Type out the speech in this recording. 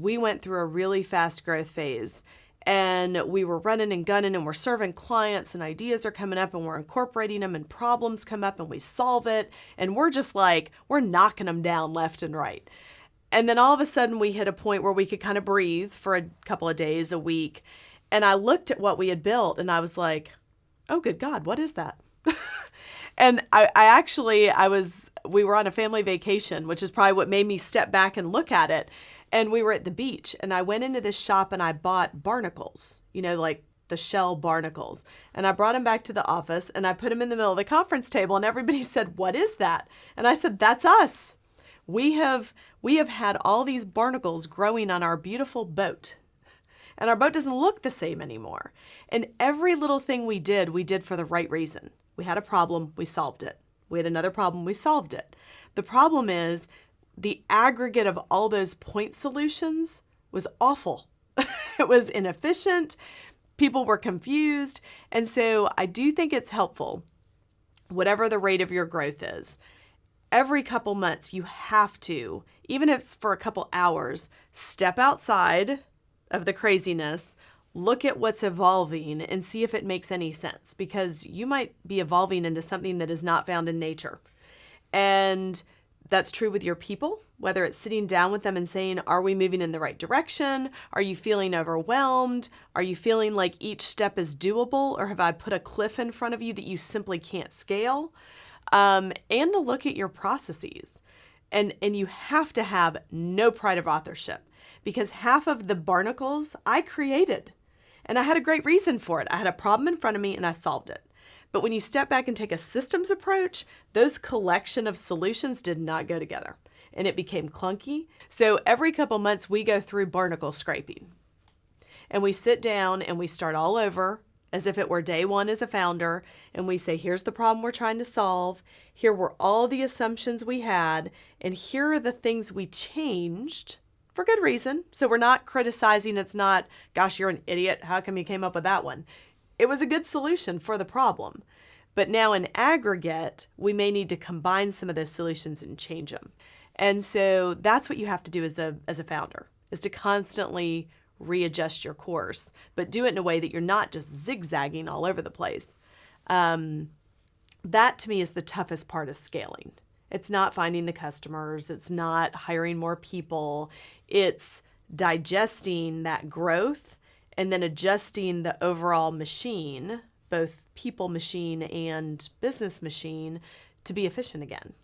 We went through a really fast growth phase and we were running and gunning and we're serving clients and ideas are coming up and we're incorporating them and problems come up and we solve it and we're just like we're knocking them down left and right. And then all of a sudden we hit a point where we could kind of breathe for a couple of days a week and i looked at what we had built and i was like oh good god what is that? And I, I actually i was we were on a family vacation which is probably what made me step back and look at it and we were at the beach and I went into this shop and I bought barnacles, you know, like the shell barnacles. And I brought them back to the office and I put them in the middle of the conference table and everybody said, "What is that?" And I said, "That's us. We have we have had all these barnacles growing on our beautiful boat." And our boat doesn't look the same anymore. And every little thing we did, we did for the right reason. We had a problem, we solved it. We had another problem, we solved it. The problem is the aggregate of all those point solutions was awful. it was inefficient. People were confused. And so I do think it's helpful, whatever the rate of your growth is, every couple months you have to, even if it's for a couple hours, step outside of the craziness, look at what's evolving and see if it makes any sense because you might be evolving into something that is not found in nature. And that's true with your people, whether it's sitting down with them and saying, Are we moving in the right direction? Are you feeling overwhelmed? Are you feeling like each step is doable? Or have I put a cliff in front of you that you simply can't scale? Um, and to look at your processes. And, and you have to have no pride of authorship because half of the barnacles I created. And I had a great reason for it. I had a problem in front of me and I solved it. But when you step back and take a systems approach, those collection of solutions did not go together and it became clunky. So every couple months we go through barnacle scraping. And we sit down and we start all over as if it were day one as a founder and we say here's the problem we're trying to solve. Here were all the assumptions we had and here are the things we changed for good reason. So we're not criticizing. It's not gosh you're an idiot. How come you came up with that one it was a good solution for the problem. But now in aggregate, we may need to combine some of those solutions and change them. And so that's what you have to do as a, as a founder, is to constantly readjust your course, but do it in a way that you're not just zigzagging all over the place. Um, that to me is the toughest part of scaling. It's not finding the customers, it's not hiring more people, it's digesting that growth and then adjusting the overall machine, both people machine and business machine, to be efficient again.